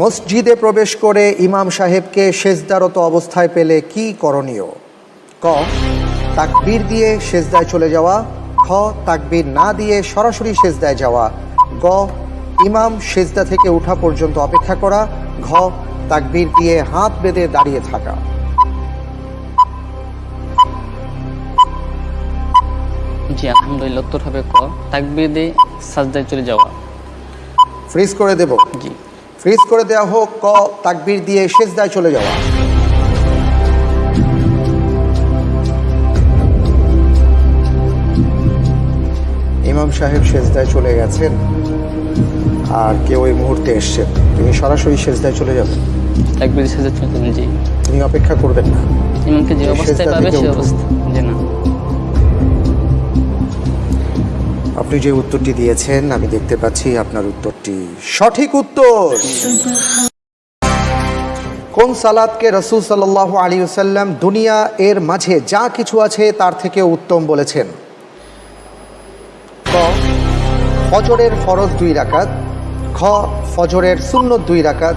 মসজিদে প্রবেশ করে ইমাম সাহেবকে সেজদারত অবস্থায় পেলে কি করণীয়? ক তাকবীর দিয়ে সেজদায় চলে যাওয়া। খ তাকবীর না দিয়ে সরাসরি সেজদায় যাওয়া। গ ইমাম সেজদা থেকে ওঠা পর্যন্ত অপেক্ষা করা। ঘ তাকবীর দিয়ে হাত বেঁধে দাঁড়িয়ে থাকা। জি আলহামদুলিল্লাহ উত্তর হবে ক তাকবির দিয়ে সাজদায় চলে যাওয়া। ফ্রিজ করে দেব। জি। ফ্রিজ করে দেওয়া হোক ক তাকবির দিয়ে সেজদায় চলে যাওয়া। ইমাম সাহেব সেজদায় চলে গেছেন আর কেউ ওই মুহূর্তে এসছেন। তুমি সরাসরি সেজদায় চলে যাবেন। তাকবির দিয়ে সাজদায় চলে যাবেন জি। তুমি অপেক্ষা করবেন না। ইমামকে যে অবস্থায় পাবে থেকে সে উঠুন। অবস্থা আপনি যে উত্তরটি দিয়েছেন, আমি দেখতে পাচ্ছি আপনার উত্তরটি সঠিক উত্তর। কোন সালাদকে রসুল সাল্লাহ আলী সাল্লাম দুনিয়া এর মাঝে যা কিছু আছে তার থেকে উত্তম বলেছেন? ক, ফজরের ফরজ দুই রাকাত, খ, ফজরের সুন্নত দুই রাকাত,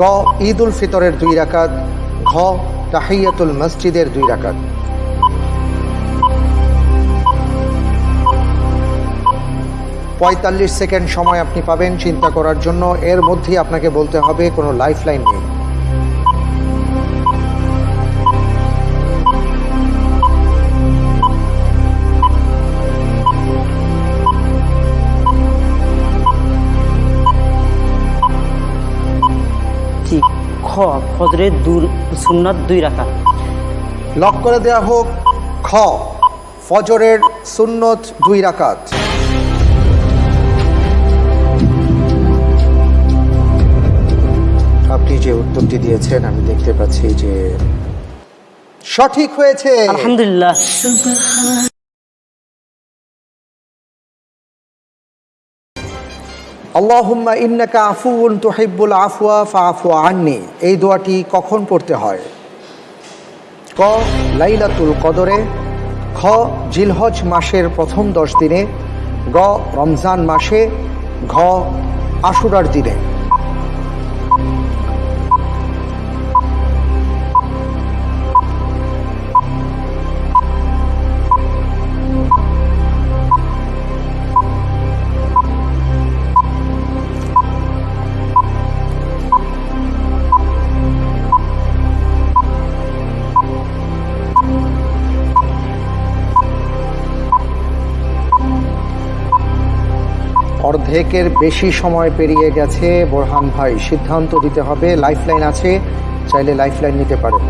গ ঈদ উল ফিতরের দুই রাকাত, ঘ, তাহিয়াতুল মসজিদের দুই রাকাত। পঁয়তাল্লিশ সেকেন্ড সময় আপনি পাবেন চিন্তা করার জন্য। এর মধ্যেই আপনাকে বলতে হবে কোনো লাইফ লাইন নেই খ ফজরের দূর সুন্নাত দুই রাখা লক করে দেওয়া হোক খ ফজরের সুন্নত দুই রাকাত। দিয়েছেন আমি দেখতে পাচ্ছি যে সঠিক হয়েছে। আলহামদুলিল্লাহ। আল্লাহুম্মা ইন্নাকা আফুউন তুহিব্বুল আফওয়া ফাআফু আননি। এই দোয়াটি কখন পড়তে হয়? ক লাইলাতুল কদরে। খ জিলহজ মাসের প্রথম দশ দিনে। গ রমজান মাসে। ঘ আশুরার দিনে। অর্ধেকের বেশি সময় পেরিয়ে গেছে। বোরহান ভাই সিদ্ধান্ত দিতে হবে। লাইফলাইন আছে চাইলে লাইফলাইন নিতে পারেন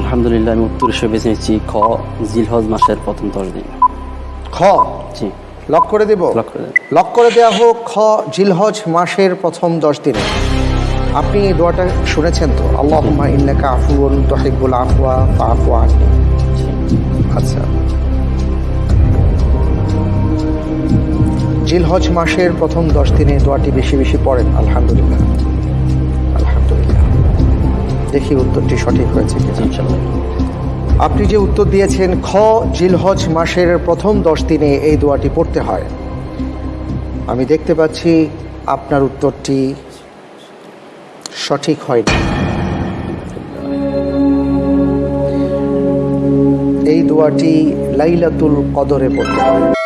আলহামদুলিল্লাহ আমি উত্তর হিসেবে বেছে নিচ্ছি খ জিলহজ মাসের প্রথম দশ দিন। খ? জি। লক করে দেব? লক করে দেন। লক করে দেওয়া হোক খ জিলহজ মাসের প্রথম দশ দিনে। আপনি এই দোয়াটা শুনেছেন তো? আল্লাহুম্মা ইন্নাকা আফুউন তুহিব্বুল আফওয়া আননি আচ্ছা। জিলহজ মাসের প্রথম দশ দিনে দোয়াটি বেশি বেশি পড়েন, আলহামদুলিল্লাহ। আলহামদুলিল্লাহ। দেখি উত্তরটি সঠিক হয়েছে আপনি যে উত্তর দিয়েছেন, খ, জিলহজ মাসের প্রথম দশ দিনে এই দোয়াটি পড়তে হয়। আমি দেখতে পাচ্ছি আপনার উত্তরটি সঠিক হয়নি। এই দোয়াটি লাইলাতুল কদরে পড়তে হয়।